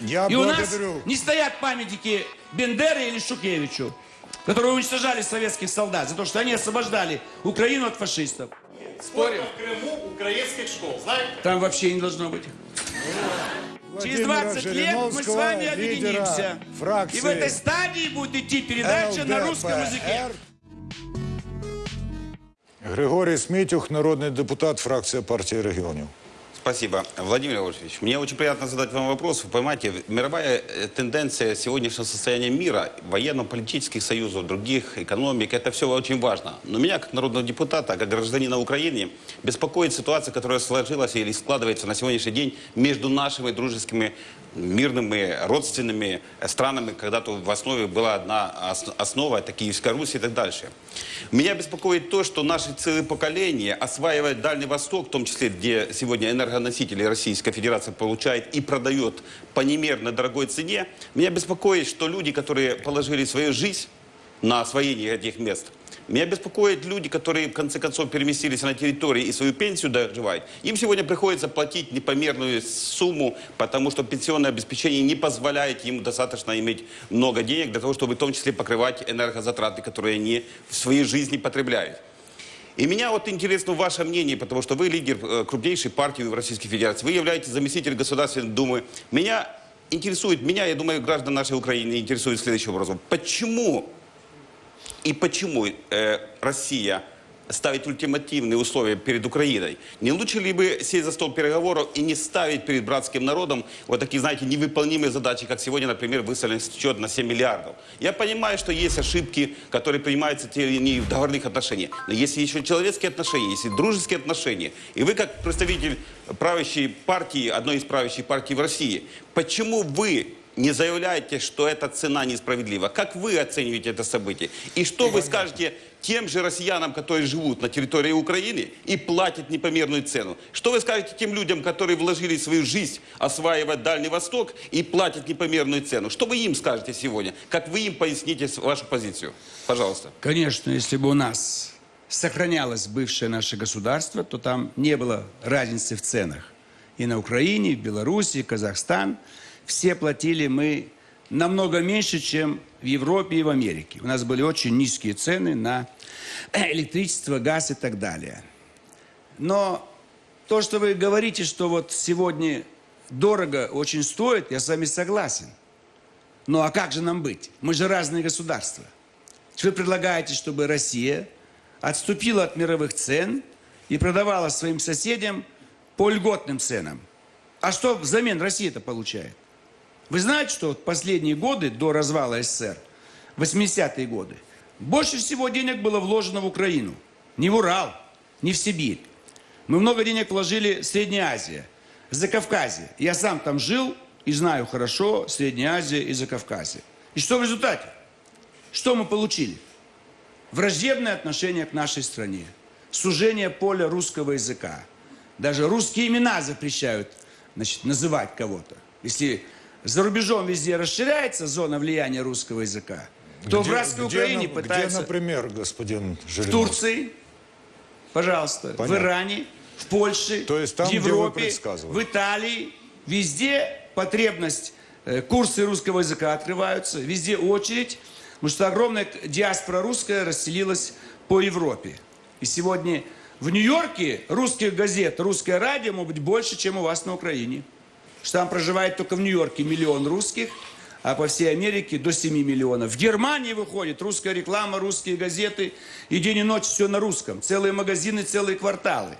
Я И у нас благодарю. не стоят памятники Бендере или Шукевичу, которые уничтожали советских солдат за то, что они освобождали Украину от фашистов. Спорим? в Крыму украинских школ, знаете? Там вообще не должно быть. Через Владимира 20 лет мы с вами Жириновского, лидера объединимся. фракции И в этой стадии будет идти передача на русском языке. ЛДПР. Григорій Смітюх, народний депутат, фракція партії регіонів. Спасибо. Владимир Владимирович, мне очень приятно задать вам вопрос. Вы понимаете, мировая э, тенденция сегодняшнего состояния мира, военно-политических союзов, других экономик, это все очень важно. Но меня, как народного депутата, как гражданина Украины, беспокоит ситуация, которая сложилась или складывается на сегодняшний день между нашими дружескими мирными, родственными э, странами, когда-то в основе была одна ос- основа, это Киевская Русь и так дальше. Меня беспокоит то, что наши целые поколения осваивают Дальний Восток, в том числе, где сегодня энергоносители Российская Федерация получает и продает по немерно дорогой цене. Меня беспокоит, что люди, которые положили свою жизнь на освоение этих мест, меня беспокоят люди, которые в конце концов переместились на территории и свою пенсию доживают. Им сегодня приходится платить непомерную сумму, потому что пенсионное обеспечение не позволяет им достаточно иметь много денег для того, чтобы в том числе покрывать энергозатраты, которые они в своей жизни потребляют. И меня вот интересно ваше мнение, потому что вы лидер э, крупнейшей партии в Российской Федерации, вы являетесь заместителем Государственной Думы. Меня интересует, меня, я думаю, граждан нашей Украины интересует следующим образом. Почему и почему э, Россия ставит ультимативные условия перед Украиной? Не лучше ли бы сесть за стол переговоров и не ставить перед братским народом вот такие, знаете, невыполнимые задачи, как сегодня, например, выставлен счет на 7 миллиардов? Я понимаю, что есть ошибки, которые принимаются те или иные в договорных отношениях. Но если еще человеческие отношения, если дружеские отношения, и вы как представитель правящей партии, одной из правящих партий в России, почему вы не заявляете, что эта цена несправедлива. Как вы оцениваете это событие? И что вы скажете тем же россиянам, которые живут на территории Украины и платят непомерную цену? Что вы скажете тем людям, которые вложили свою жизнь осваивать Дальний Восток и платят непомерную цену? Что вы им скажете сегодня? Как вы им поясните вашу позицию? Пожалуйста. Конечно, если бы у нас сохранялось бывшее наше государство, то там не было разницы в ценах. И на Украине, и в Беларуси, и Казахстан все платили мы намного меньше, чем в Европе и в Америке. У нас были очень низкие цены на электричество, газ и так далее. Но то, что вы говорите, что вот сегодня дорого очень стоит, я с вами согласен. Ну а как же нам быть? Мы же разные государства. Вы предлагаете, чтобы Россия отступила от мировых цен и продавала своим соседям по льготным ценам. А что взамен Россия-то получает? Вы знаете, что вот последние годы до развала СССР, 80-е годы, больше всего денег было вложено в Украину. Не в Урал, не в Сибирь. Мы много денег вложили в Средняя Азия, Закавказье. Я сам там жил и знаю хорошо Средняя Азия и Закавказье. И что в результате? Что мы получили? Враждебное отношение к нашей стране, сужение поля русского языка. Даже русские имена запрещают значит, называть кого-то. Если за рубежом везде расширяется зона влияния русского языка, то в Где- братской где Украине на- пытаются... Где, например, господин В Жириновский? Турции, пожалуйста, в Понятно. Иране, в Польше, То есть там, в где Европе, в Италии, везде потребность, э, курсы русского языка открываются, везде очередь, потому что огромная диаспора русская расселилась по Европе. И сегодня в Нью-Йорке русских газет, русское радио может быть больше, чем у вас на Украине. Что там проживает только в Нью-Йорке миллион русских, а по всей Америке до 7 миллионов. В Германии выходит русская реклама, русские газеты, и день и ночь все на русском. Целые магазины, целые кварталы.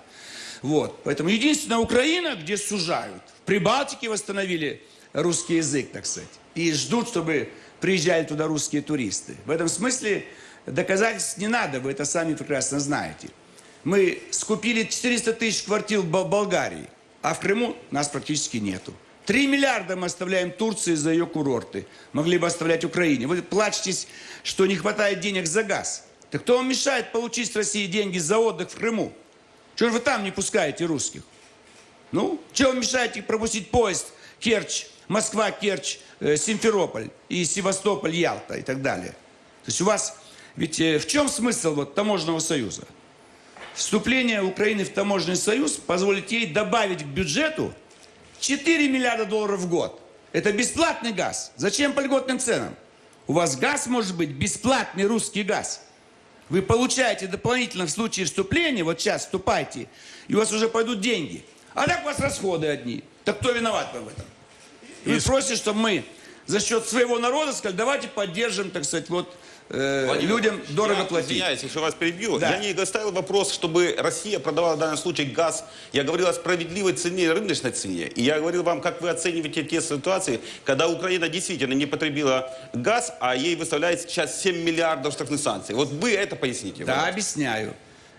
Вот. Поэтому единственная Украина, где сужают. В Прибалтике восстановили русский язык, так сказать. И ждут, чтобы приезжали туда русские туристы. В этом смысле доказательств не надо, вы это сами прекрасно знаете. Мы скупили 400 тысяч квартир в Бол- Болгарии, а в Крыму нас практически нету. 3 миллиарда мы оставляем Турции за ее курорты. Могли бы оставлять Украине. Вы плачетесь, что не хватает денег за газ. Так кто вам мешает получить с России деньги за отдых в Крыму? Чего же вы там не пускаете русских? Ну, чего вы мешаете пропустить поезд Керчь, Москва, Керчь, э, Симферополь и Севастополь, Ялта и так далее? То есть у вас, ведь э, в чем смысл вот таможенного союза? Вступление Украины в таможенный союз позволит ей добавить к бюджету 4 миллиарда долларов в год. Это бесплатный газ. Зачем по льготным ценам? У вас газ может быть бесплатный русский газ. Вы получаете дополнительно в случае вступления, вот сейчас вступайте, и у вас уже пойдут деньги. А так у вас расходы одни. Так кто виноват в этом? И вы просите, чтобы мы за счет своего народа сказали, давайте поддержим, так сказать, вот э, Владимир, людям дорого я платить. Извиняюсь, если вас перебью. Да. Я не ставил вопрос, чтобы Россия продавала в данном случае газ. Я говорил о справедливой цене, рыночной цене. И я говорил вам, как вы оцениваете те ситуации, когда Украина действительно не потребила газ, а ей выставляет сейчас 7 миллиардов штрафных санкций. Вот вы это поясните. Да, Владимир. объясняю.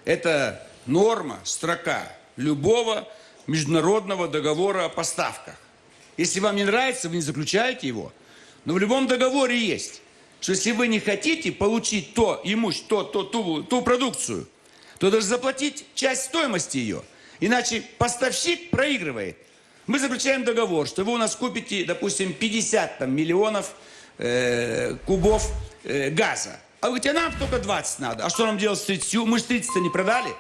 Это норма, строка любого международного договора о поставках. Если вам не нравится, вы не заключаете его. Но в любом договоре есть, что если вы не хотите получить то имущество, то, то, ту, ту продукцию, то должны заплатить часть стоимости ее. Иначе поставщик проигрывает. Мы заключаем договор, что вы у нас купите, допустим, 50 там, миллионов э, кубов э, газа. А вы говорите, а нам только 20 надо. А что нам делать с 30? Мы же 30-то не продали.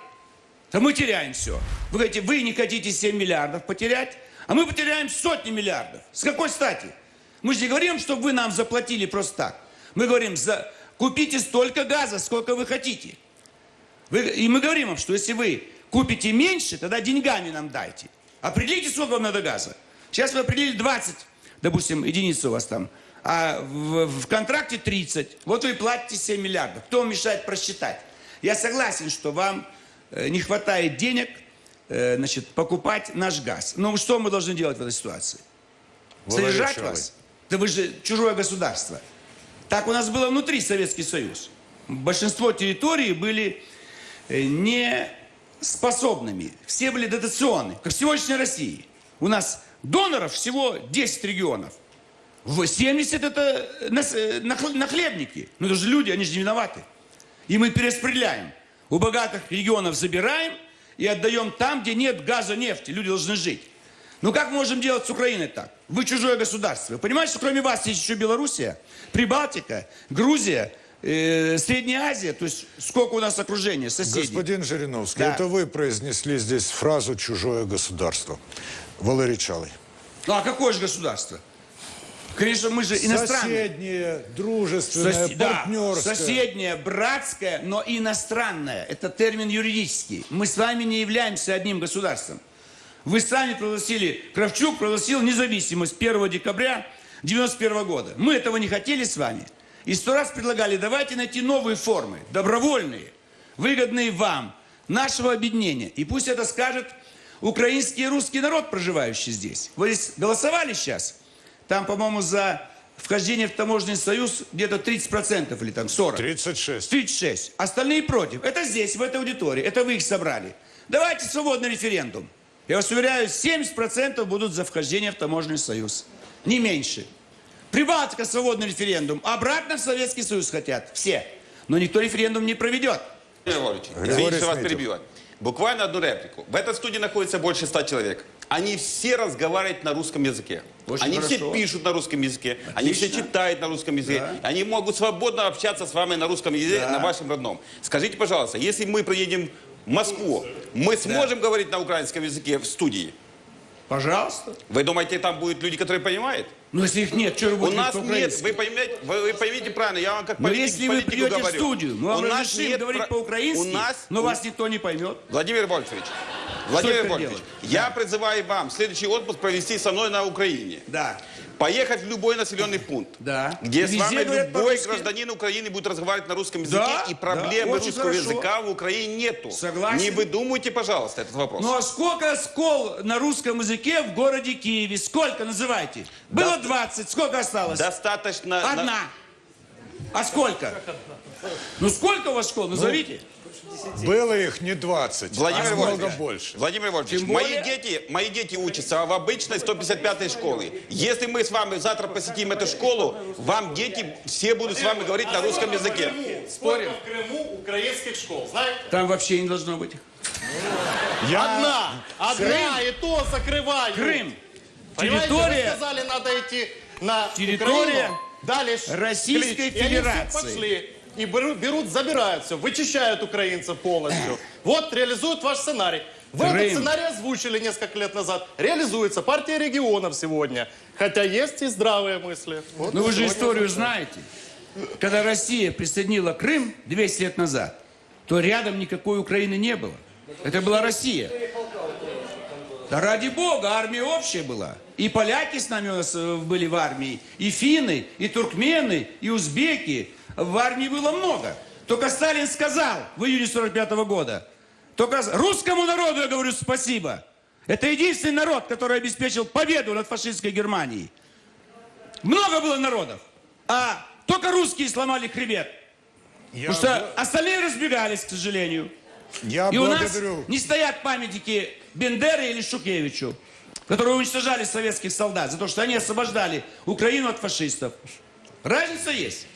То мы теряем все. Вы говорите, вы не хотите 7 миллиардов потерять, а мы потеряем сотни миллиардов. С какой стати? Мы же не говорим, чтобы вы нам заплатили просто так. Мы говорим, за... купите столько газа, сколько вы хотите. Вы- И мы говорим вам, что если вы купите меньше, тогда деньгами нам дайте. Определите, сколько вам надо газа. Сейчас вы определили 20, допустим, единиц у вас там, а в, в контракте 30. Вот вы платите 7 миллиардов. Кто вам мешает просчитать? Я согласен, что вам э, не хватает денег э, значит, покупать наш газ. Но что мы должны делать в этой ситуации? Содержать вас? Да вы же чужое государство. Так у нас было внутри Советский Союз. Большинство территорий были э, не способными. Все были дотационны, как в сегодняшней России. У нас доноров всего 10 регионов. В 70 это э, нахл- нахлебники. Ну это же люди, они же не виноваты. И мы перераспределяем. У богатых регионов забираем и отдаем там, где нет газа, нефти. Люди должны жить. Ну как мы можем делать с Украиной так? Вы чужое государство. Вы понимаете, что кроме вас есть еще Белоруссия, Прибалтика, Грузия, э, Средняя Азия. То есть сколько у нас окружения, соседей. Господин Жириновский, Да. это вы произнесли здесь фразу «чужое государство». Валерий Чалый. Ну а какое же государство? Конечно, мы же иностранные. Соседнее, дружественное, да, партнерское. соседнее, братское, но иностранное. Это термин юридический. Мы с вами не являемся одним государством. Вы сами провозгласили, Кравчук провозгласил независимость 1 декабря 91 года. Мы этого не хотели с вами. И сто раз предлагали, давайте найти новые формы, добровольные, выгодные вам, нашего объединения. И пусть это скажет украинский и русский народ, проживающий здесь. Вы здесь голосовали сейчас? Там, по-моему, за вхождение в таможенный союз где-то 30% или там 40%. 36. 36. Остальные против. Это здесь, в этой аудитории. Это вы их собрали. Давайте свободный референдум. Я вас уверяю, 70% будут за вхождение в таможенный союз. Не меньше. Прибалтика свободный референдум. Обратно в Советский Союз хотят. Все. Но никто референдум не проведет. Извините, что вас перебиваю. Буквально одну реплику. В этой студии находится больше ста человек. Они все разговаривают на русском языке. Очень они все хорошо. пишут на русском языке. Они все Отлично. читают на русском языке. Да. Они могут свободно общаться с вами на русском языке, Да. на вашем родном. Скажите, пожалуйста, если мы приедем Москву, мы сможем говорить на украинском языке в студии? Пожалуйста. Вы думаете, там будут люди, которые понимают? Но если их нет, что вы У будете нас нет, вы поймете, вы, вы поймите правильно, я вам как Но политик, если вы придете в говорю. студию, мы вам У нас нет говорить про- по-украински, У нас, но у- вас никто не поймет. Владимир Вольфович, Владимир делать? я призываю вам следующий отпуск провести со мной на Украине. Да. Поехать в любой населенный пункт, Да. где И с вами любой гражданин Украины будет разговаривать на русском языке, Да, и да, проблемы очень русского хорошо. языка в Украине нету. Согласен. Не выдумывайте, пожалуйста, этот вопрос. Ну а сколько школ на русском языке в городе Киеве? Сколько называйте? Было 20, сколько осталось? Достаточно... на- Одна. А сколько? Ну сколько у вас школ? Назовите. Было их не 20, Владимир а много больше. Владимир Вольфович, Тем мои более- дети, мои дети учатся в обычной 155-й школе. Если мы с вами завтра посетим эту школу, вам дети все будут с вами говорить на русском языке. Сколько в Крыму украинских школ, знаете? Там вообще не должно быть. Я... Одна, одна, и то закрывают. Крым. Понимаете, Территория вы сказали, надо идти на Территория Украину. Дали Российской клич, и они все Федерации. пошли. И берут, берут, забирают все, вычищают украинцев полностью. Вот реализуют ваш сценарий. Вы этот Крым. сценарий озвучили несколько лет назад. Реализуется партия регионов сегодня. Хотя есть и здравые мысли. Вот Ну вы же историю озвучили. знаете. Когда Россия присоединила Крым 200 лет назад, то рядом никакой Украины не было. Это была Россия. Да ради бога, армия общая была. И поляки с нами э, были в армии, и финны, и туркмены, и узбеки. В армии было много. Только Сталин сказал в июне 45 года, только русскому народу я говорю спасибо. Это единственный народ, который обеспечил победу над фашистской Германией. Много было народов, а только русские сломали хребет. Я, Потому что остальные разбегались, к сожалению. я И у нас благодарю. не стоят памятники Бендере или Шукевичу, которые уничтожали советских солдат за то, что они освобождали Украину от фашистов. Разница есть.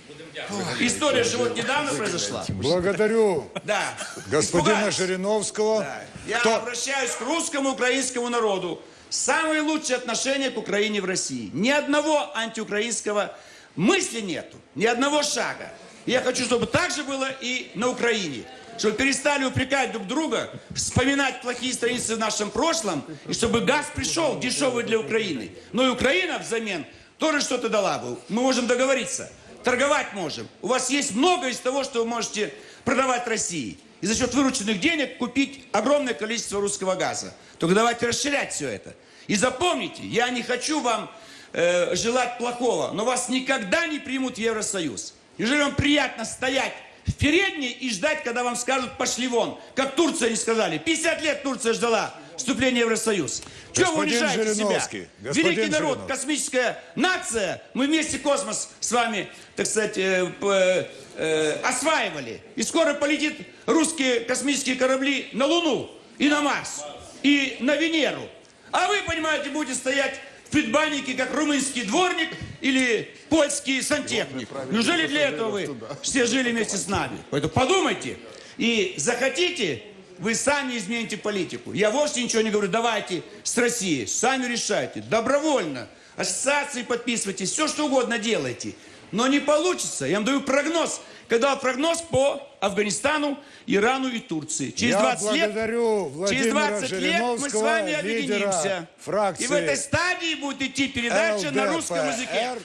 История же вот недавно произошла. Благодарю Да. господина Испугались. Жириновского. Да. Я Кто- обращаюсь к русскому украинскому народу. Самые лучшие отношения к Украине в России. Ни одного антиукраинского мысли нету. Ни одного шага. И я хочу, чтобы так же было и на Украине. Чтобы перестали упрекать друг друга, вспоминать плохие страницы в нашем прошлом, и чтобы газ пришел дешевый для Украины. Но и Украина взамен тоже что-то дала бы. Мы можем договориться. Торговать можем. У вас есть много из того, что вы можете продавать России. И за счет вырученных денег купить огромное количество русского газа. Только давайте расширять все это. И запомните, я не хочу вам э, желать плохого, но вас никогда не примут в Евросоюз. Неужели вам приятно стоять в передней и ждать, когда вам скажут «пошли вон», как Турция не сказали. 50 лет Турция ждала вступления в Евросоюз. Чего вы унижаете себя? Великий народ, Жириновский. космическая нация, мы вместе космос с вами, так сказать, э, э, осваивали. И скоро полетит русские космические корабли на Луну и на Марс, и на Венеру. А вы, понимаете, будете стоять в предбаннике, как румынский дворник или польский сантехник. Неужели для этого вы все жили вместе с нами? Поэтому подумайте. И захотите, вы сами измените политику. Я вовсе ничего не говорю, давайте с Россией, сами решайте, добровольно. Ассоциации подписывайтесь, все что угодно делайте. Но не получится. Я вам даю прогноз. Когда прогноз по Афганистану, Ирану и Турции. Через Я 20 лет, через Владимира 20 лет мы с вами объединимся. фракции И в этой стадии будет идти передача на русском языке. ЛДПР.